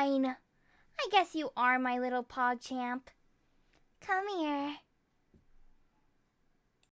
Fine. I guess you are my little pog champ. Come here.